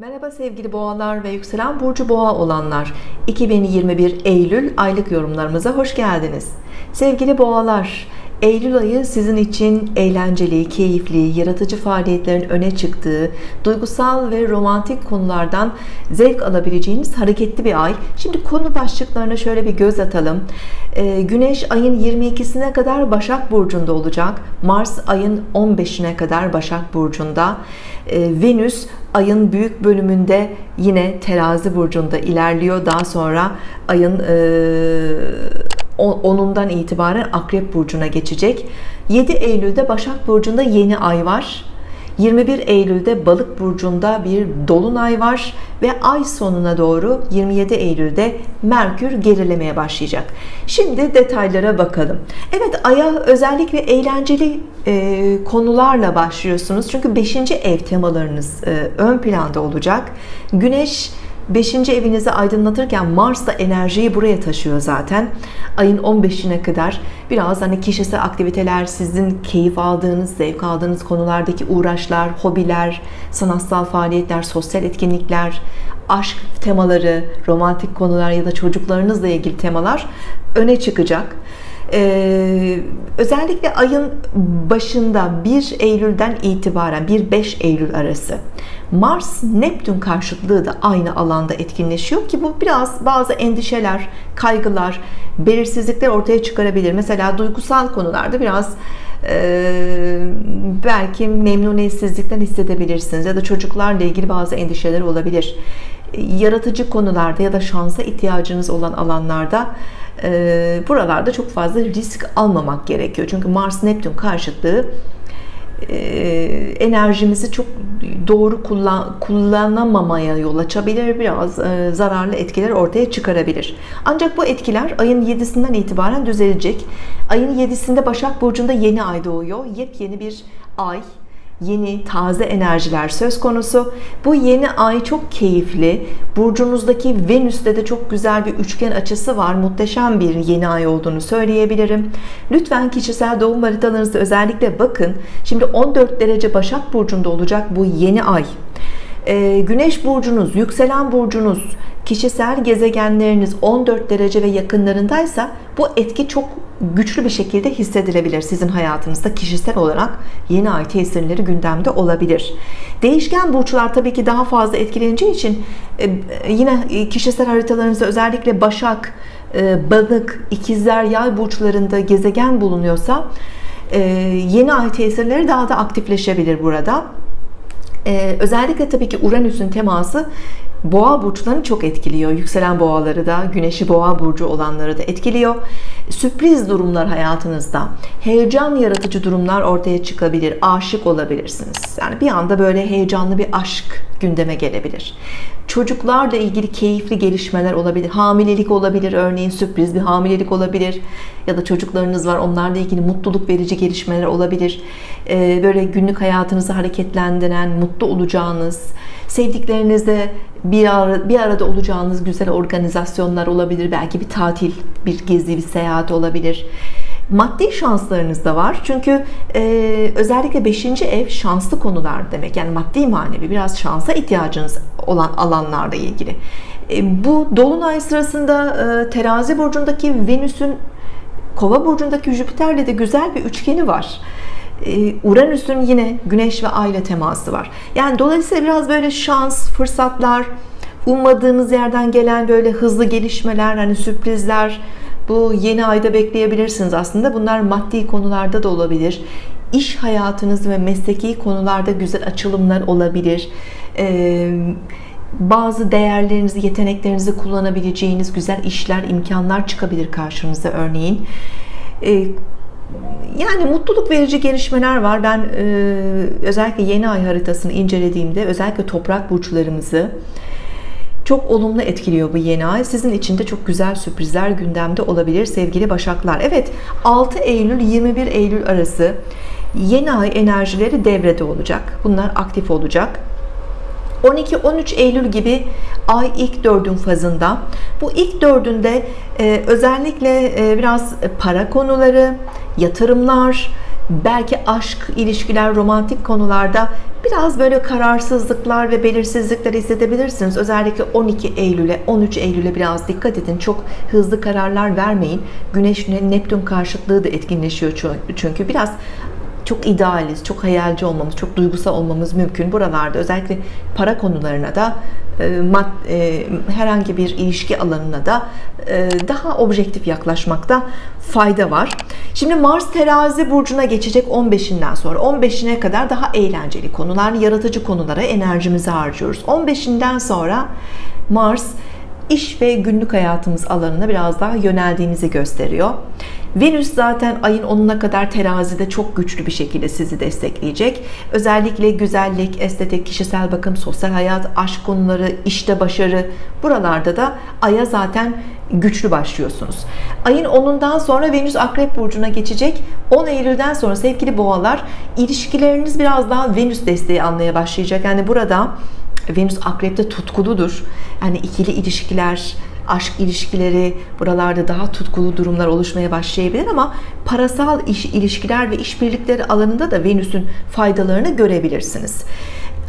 Merhaba sevgili boğalar ve yükselen burcu boğa olanlar. 2021 Eylül aylık yorumlarımıza hoş geldiniz. Sevgili boğalar Eylül ayı sizin için eğlenceli, keyifli, yaratıcı faaliyetlerin öne çıktığı, duygusal ve romantik konulardan zevk alabileceğiniz hareketli bir ay. Şimdi konu başlıklarına şöyle bir göz atalım. Ee, Güneş ayın 22'sine kadar Başak Burcu'nda olacak. Mars ayın 15'ine kadar Başak Burcu'nda. Ee, Venüs ayın büyük bölümünde yine terazi burcunda ilerliyor. Daha sonra ayın... E, 10'undan itibaren Akrep Burcu'na geçecek. 7 Eylül'de Başak Burcu'nda yeni ay var. 21 Eylül'de Balık burcunda bir dolunay var ve ay sonuna doğru 27 Eylül'de Merkür gerilemeye başlayacak. Şimdi detaylara bakalım. Evet aya özellikle eğlenceli e, konularla başlıyorsunuz. Çünkü 5. ev temalarınız e, ön planda olacak. Güneş 5. evinizi aydınlatırken Mars da enerjiyi buraya taşıyor zaten ayın 15'ine kadar biraz hani kişisel aktiviteler sizin keyif aldığınız zevk aldığınız konulardaki uğraşlar hobiler sanatsal faaliyetler sosyal etkinlikler aşk temaları romantik konular ya da çocuklarınızla ilgili temalar öne çıkacak ee, özellikle ayın başında 1 Eylül'den itibaren 1-5 Eylül arası Mars Neptün karşıtlığı da aynı alanda etkinleşiyor ki bu biraz bazı endişeler kaygılar belirsizlikler ortaya çıkarabilir. Mesela duygusal konularda biraz e, belki memnuniyetsizlikten hissedebilirsiniz ya da çocuklarla ilgili bazı endişeler olabilir. Yaratıcı konularda ya da şansa ihtiyacınız olan alanlarda e, buralarda çok fazla risk almamak gerekiyor. Çünkü Mars Neptün karşıtlığı e, enerjimizi çok doğru kullan, kullanamamaya yol açabilir biraz e, zararlı etkiler ortaya çıkarabilir. Ancak bu etkiler ayın 7'sinden itibaren düzelecek. Ayın 7'sinde Başak Burcu'nda yeni ay doğuyor. Yepyeni bir ay yeni taze enerjiler söz konusu. Bu yeni ay çok keyifli. Burcunuzdaki Venüs'te de çok güzel bir üçgen açısı var. Muhteşem bir yeni ay olduğunu söyleyebilirim. Lütfen kişisel doğum haritalarınızda özellikle bakın. Şimdi 14 derece Başak Burcu'nda olacak bu yeni ay. Ee, Güneş burcunuz yükselen burcunuz kişisel gezegenleriniz 14 derece ve yakınlarındaysa bu etki çok güçlü bir şekilde hissedilebilir sizin hayatınızda kişisel olarak. Yeni ay tesirleri gündemde olabilir. Değişken burçlar tabii ki daha fazla etkileneceği için e, yine kişisel haritalarınızda özellikle Başak e, Balık ikizler yay burçlarında gezegen bulunuyorsa e, yeni ay tesirleri daha da aktifleşebilir burada. Özellikle tabii ki Uranüs'ün teması boğa burçlarını çok etkiliyor. Yükselen boğaları da güneşi boğa burcu olanları da etkiliyor. Sürpriz durumlar hayatınızda. Heyecan yaratıcı durumlar ortaya çıkabilir. Aşık olabilirsiniz. Yani bir anda böyle heyecanlı bir aşk gündeme gelebilir. Çocuklarla ilgili keyifli gelişmeler olabilir. Hamilelik olabilir. Örneğin sürpriz bir hamilelik olabilir. Ya da çocuklarınız var. Onlarla ilgili mutluluk verici gelişmeler olabilir. Ee, böyle günlük hayatınızı hareketlendiren mutlu olacağınız sevdiklerinizle bir, ara, bir arada olacağınız güzel organizasyonlar olabilir. Belki bir tatil bir gezi bir seyahat olabilir. Maddi şanslarınız da var. Çünkü e, özellikle 5. ev şanslı konular demek. Yani maddi manevi biraz şansa ihtiyacınız olan alanlarla ilgili. E, bu dolunay sırasında e, terazi burcundaki Venüs'ün kova burcundaki Jüpiter'le de güzel bir üçgeni var Uranüs'ün yine Güneş ve Ay ile teması var. Yani dolayısıyla biraz böyle şans fırsatlar ummadığınız yerden gelen böyle hızlı gelişmeler hani sürprizler bu yeni ayda bekleyebilirsiniz aslında. Bunlar maddi konularda da olabilir. İş hayatınız ve mesleki konularda güzel açılımlar olabilir. Ee, bazı değerlerinizi yeteneklerinizi kullanabileceğiniz güzel işler imkanlar çıkabilir karşınıza örneğin. Ee, yani mutluluk verici gelişmeler var. Ben e, özellikle yeni ay haritasını incelediğimde özellikle toprak burçlarımızı çok olumlu etkiliyor bu yeni ay. Sizin için de çok güzel sürprizler gündemde olabilir sevgili Başaklar. Evet 6 Eylül 21 Eylül arası yeni ay enerjileri devrede olacak. Bunlar aktif olacak. 12-13 Eylül gibi ay ilk dördün fazında. Bu ilk dördünde e, özellikle e, biraz para konuları yatırımlar belki aşk ilişkiler romantik konularda bir biraz böyle kararsızlıklar ve belirsizlikler hissedebilirsiniz. Özellikle 12 Eylül'e 13 Eylül'e biraz dikkat edin. Çok hızlı kararlar vermeyin. Güneş Neptün karşıtlığı da etkinleşiyor çünkü biraz çok idealiz, çok hayalci olmamız, çok duygusal olmamız mümkün. Buralarda özellikle para konularına da e, mad, e, herhangi bir ilişki alanına da e, daha objektif yaklaşmakta fayda var. Şimdi Mars terazi burcuna geçecek 15'inden sonra 15'ine kadar daha eğlenceli konular, yaratıcı konulara enerjimizi harcıyoruz. 15'inden sonra Mars iş ve günlük hayatımız alanına biraz daha yöneldiğimizi gösteriyor. Venüs zaten ayın 10'una kadar terazide çok güçlü bir şekilde sizi destekleyecek. Özellikle güzellik, estetik, kişisel bakım, sosyal hayat, aşk konuları, işte başarı buralarda da aya zaten güçlü başlıyorsunuz. Ayın 10'undan sonra Venüs Akrep Burcu'na geçecek. 10 Eylül'den sonra sevgili boğalar ilişkileriniz biraz daha Venüs desteği almaya başlayacak. Yani burada Venüs Akrep'te tutkuludur. Yani ikili ilişkiler, aşk ilişkileri buralarda daha tutkulu durumlar oluşmaya başlayabilir ama parasal iş ilişkiler ve işbirlikleri alanında da Venüs'ün faydalarını görebilirsiniz.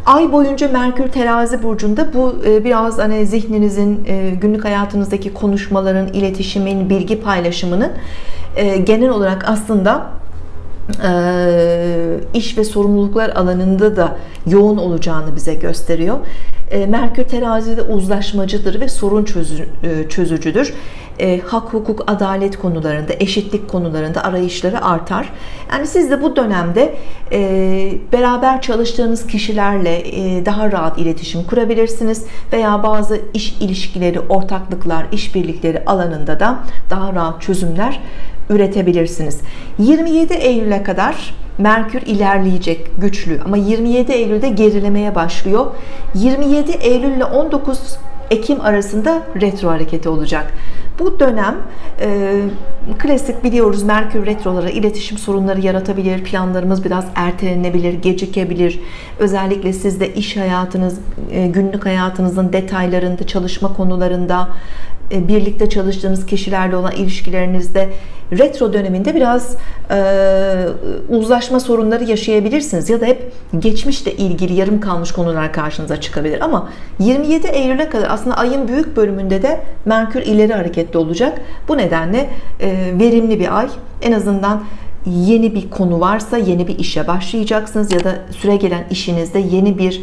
Ay boyunca Merkür terazi burcunda bu e, biraz hani zihninizin e, günlük hayatınızdaki konuşmaların, iletişimin, bilgi paylaşımının e, genel olarak aslında iş ve sorumluluklar alanında da yoğun olacağını bize gösteriyor. Merkür terazide uzlaşmacıdır ve sorun çözücüdür. Hak, hukuk, adalet konularında, eşitlik konularında arayışları artar. Yani siz de bu dönemde beraber çalıştığınız kişilerle daha rahat iletişim kurabilirsiniz veya bazı iş ilişkileri, ortaklıklar, işbirlikleri alanında da daha rahat çözümler üretebilirsiniz. 27 Eylül'e kadar Merkür ilerleyecek güçlü ama 27 Eylül'de gerilemeye başlıyor. 27 Eylül ile 19 Ekim arasında retro hareketi olacak. Bu dönem e, klasik biliyoruz Merkür retroları iletişim sorunları yaratabilir. Planlarımız biraz ertelenebilir, gecikebilir. Özellikle sizde iş hayatınız, e, günlük hayatınızın detaylarında, çalışma konularında, e, birlikte çalıştığınız kişilerle olan ilişkilerinizde retro döneminde biraz e, uzlaşma sorunları yaşayabilirsiniz. Ya da hep geçmişle ilgili yarım kalmış konular karşınıza çıkabilir. Ama 27 Eylül'e kadar aslında ayın büyük bölümünde de Merkür ileri hareketli olacak. Bu nedenle e, verimli bir ay. En azından yeni bir konu varsa yeni bir işe başlayacaksınız. Ya da süre gelen işinizde yeni bir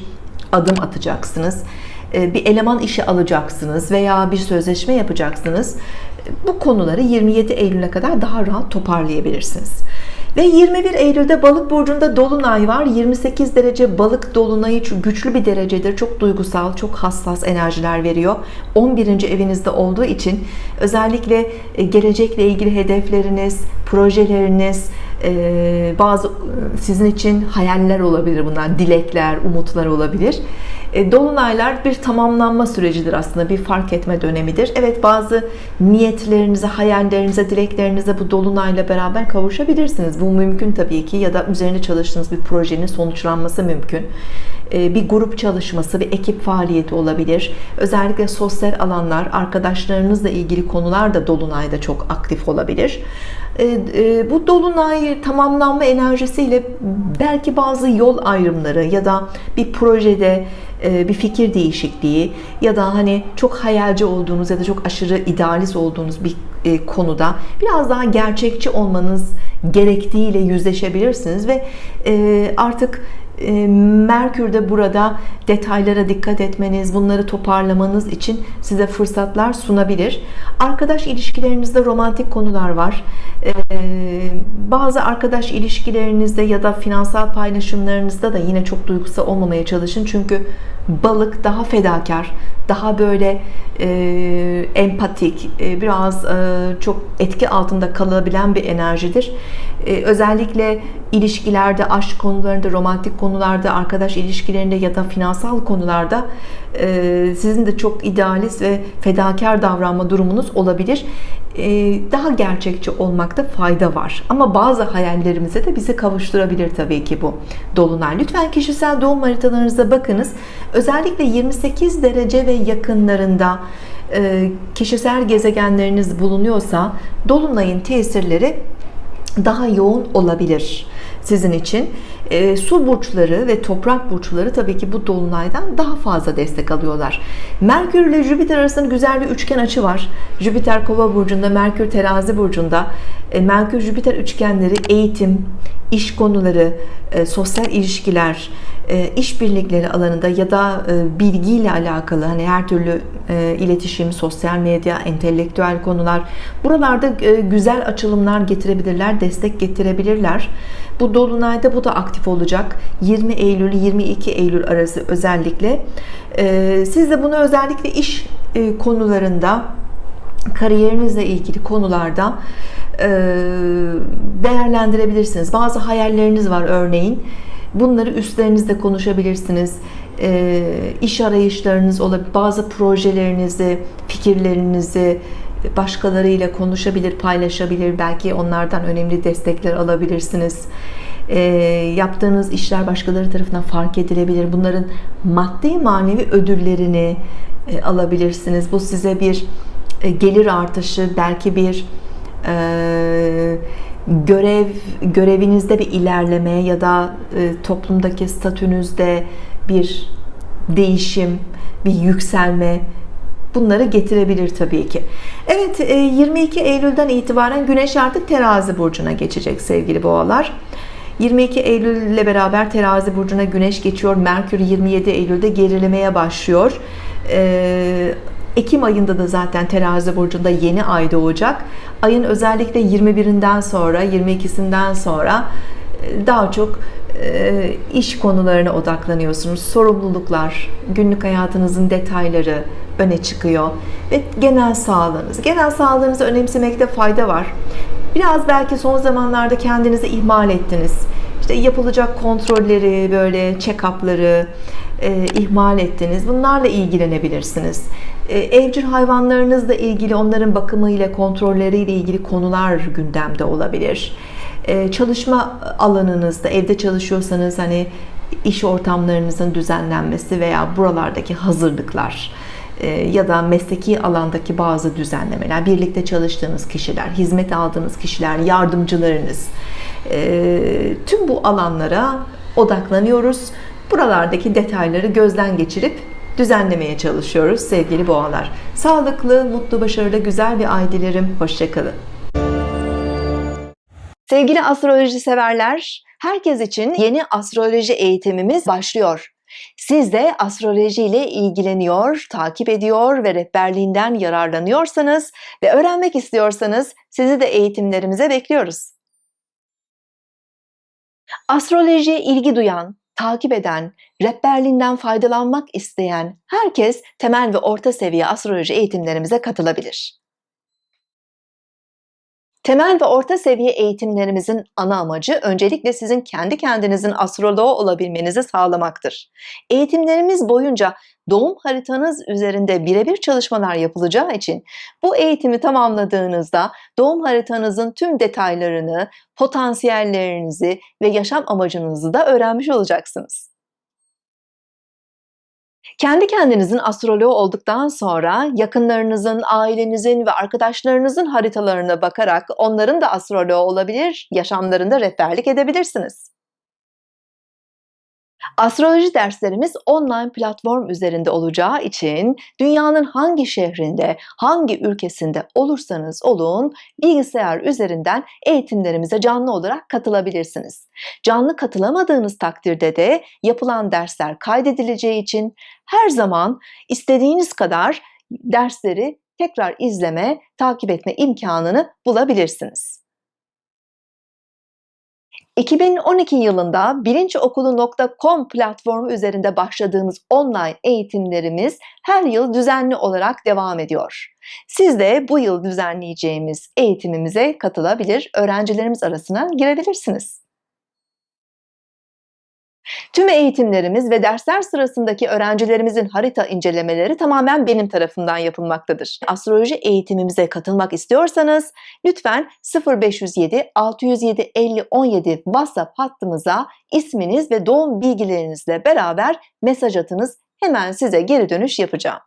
adım atacaksınız. E, bir eleman işe alacaksınız veya bir sözleşme yapacaksınız. Bu konuları 27 Eylül'e kadar daha rahat toparlayabilirsiniz ve 21 Eylül'de balık burcunda dolunay var 28 derece balık dolunayı güçlü bir derecedir çok duygusal çok hassas enerjiler veriyor 11. evinizde olduğu için özellikle e, gelecekle ilgili hedefleriniz projeleriniz e, bazı sizin için hayaller olabilir bunlar dilekler umutlar olabilir. E, dolunaylar bir tamamlanma sürecidir aslında bir fark etme dönemidir. Evet bazı niyetlerinize hayallerinize dileklerinize bu dolunayla beraber kavuşabilirsiniz. Bu mümkün tabii ki ya da üzerine çalıştığınız bir projenin sonuçlanması mümkün. E, bir grup çalışması bir ekip faaliyeti olabilir. Özellikle sosyal alanlar arkadaşlarınızla ilgili konular da dolunayda çok aktif olabilir bu dolunay tamamlanma enerjisiyle belki bazı yol ayrımları ya da bir projede e, bir fikir değişikliği ya da hani çok hayalci olduğunuz ya da çok aşırı idealist olduğunuz bir e, konuda biraz daha gerçekçi olmanız gerektiğiyle yüzleşebilirsiniz ve e, artık Merkür de burada detaylara dikkat etmeniz, bunları toparlamanız için size fırsatlar sunabilir. Arkadaş ilişkilerinizde romantik konular var. Bazı arkadaş ilişkilerinizde ya da finansal paylaşımlarınızda da yine çok duygusal olmamaya çalışın. Çünkü balık daha fedakar, daha böyle e, empatik, e, biraz e, çok etki altında kalabilen bir enerjidir. E, özellikle ilişkilerde, aşk konularında, romantik konularda, arkadaş ilişkilerinde ya da finansal konularda e, sizin de çok idealist ve fedakar davranma durumunuz olabilir. E, daha gerçekçi olmakta fayda var. Ama bazı hayallerimize de bizi kavuşturabilir tabii ki bu dolunay. Lütfen kişisel doğum haritalarınıza bakınız. Özellikle 28 derece ve yakınlarında e, kişisel gezegenleriniz bulunuyorsa dolunayın tesirleri daha yoğun olabilir sizin için E, su burçları ve toprak burçları tabii ki bu dolunaydan daha fazla destek alıyorlar. Merkür ile Jüpiter arasında güzel bir üçgen açı var. Jüpiter Kova burcunda, Merkür Terazi burcunda. E, Merkür Jüpiter üçgenleri eğitim, iş konuları, e, sosyal ilişkiler, e, işbirlikleri alanında ya da e, bilgiyle alakalı hani her türlü e, iletişim, sosyal medya, entelektüel konular buralarda e, güzel açılımlar getirebilirler, destek getirebilirler. Bu dolunayda bu da aktif olacak. 20 Eylül 22 Eylül arası özellikle. E, siz de bunu özellikle iş e, konularında kariyerinizle ilgili konularda e, değerlendirebilirsiniz. Bazı hayalleriniz var örneğin. Bunları üstlerinizde konuşabilirsiniz. E, iş arayışlarınız olabilir. Bazı projelerinizi, fikirlerinizi başkalarıyla konuşabilir, paylaşabilir. Belki onlardan önemli destekler alabilirsiniz. E, yaptığınız işler başkaları tarafından fark edilebilir. Bunların maddi manevi ödüllerini e, alabilirsiniz. Bu size bir e, gelir artışı, belki bir e, görev görevinizde bir ilerleme ya da e, toplumdaki statünüzde bir değişim, bir yükselme bunları getirebilir tabii ki. Evet 22 Eylül'den itibaren Güneş artık Terazi burcuna geçecek sevgili boğalar. 22 Eylül ile beraber Terazi burcuna Güneş geçiyor. Merkür 27 Eylül'de gerilemeye başlıyor. Ekim ayında da zaten terazi burcunda yeni ay doğacak. Ayın özellikle 21'inden sonra 22'sinden sonra e, daha çok e, iş konularına odaklanıyorsunuz. Sorumluluklar, günlük hayatınızın detayları öne çıkıyor ve genel sağlığınız. Genel sağlığınızı önemsemekte fayda var. Biraz belki son zamanlarda kendinizi ihmal ettiniz. İşte yapılacak kontrolleri, böyle check-up'ları e, ihmal ettiniz. Bunlarla ilgilenebilirsiniz. E, evcil hayvanlarınızla ilgili onların bakımıyla kontrolleriyle ilgili konular gündemde olabilir e, çalışma alanınızda evde çalışıyorsanız hani iş ortamlarınızın düzenlenmesi veya buralardaki hazırlıklar ya da mesleki alandaki bazı düzenlemeler, birlikte çalıştığınız kişiler, hizmet aldığınız kişiler, yardımcılarınız tüm bu alanlara odaklanıyoruz. Buralardaki detayları gözden geçirip düzenlemeye çalışıyoruz sevgili boğalar. Sağlıklı, mutlu, başarılı, güzel bir ay dilerim. Hoşçakalın. Sevgili astroloji severler, herkes için yeni astroloji eğitimimiz başlıyor. Siz de astroloji ile ilgileniyor, takip ediyor ve rehberliğinden yararlanıyorsanız ve öğrenmek istiyorsanız sizi de eğitimlerimize bekliyoruz. Astrolojiye ilgi duyan, takip eden, rehberliğinden faydalanmak isteyen herkes temel ve orta seviye astroloji eğitimlerimize katılabilir. Temel ve orta seviye eğitimlerimizin ana amacı öncelikle sizin kendi kendinizin astroloğu olabilmenizi sağlamaktır. Eğitimlerimiz boyunca doğum haritanız üzerinde birebir çalışmalar yapılacağı için bu eğitimi tamamladığınızda doğum haritanızın tüm detaylarını, potansiyellerinizi ve yaşam amacınızı da öğrenmiş olacaksınız. Kendi kendinizin astroloğu olduktan sonra yakınlarınızın, ailenizin ve arkadaşlarınızın haritalarına bakarak onların da astroloğu olabilir, yaşamlarında rehberlik edebilirsiniz. Astroloji derslerimiz online platform üzerinde olacağı için dünyanın hangi şehrinde, hangi ülkesinde olursanız olun bilgisayar üzerinden eğitimlerimize canlı olarak katılabilirsiniz. Canlı katılamadığınız takdirde de yapılan dersler kaydedileceği için her zaman istediğiniz kadar dersleri tekrar izleme, takip etme imkanını bulabilirsiniz. 2012 yılında bilinçokulu.com platformu üzerinde başladığımız online eğitimlerimiz her yıl düzenli olarak devam ediyor. Siz de bu yıl düzenleyeceğimiz eğitimimize katılabilir, öğrencilerimiz arasına girebilirsiniz. Tüm eğitimlerimiz ve dersler sırasındaki öğrencilerimizin harita incelemeleri tamamen benim tarafından yapılmaktadır. Astroloji eğitimimize katılmak istiyorsanız lütfen 0507 607 50 17 WhatsApp hattımıza isminiz ve doğum bilgilerinizle beraber mesaj atınız. Hemen size geri dönüş yapacağım.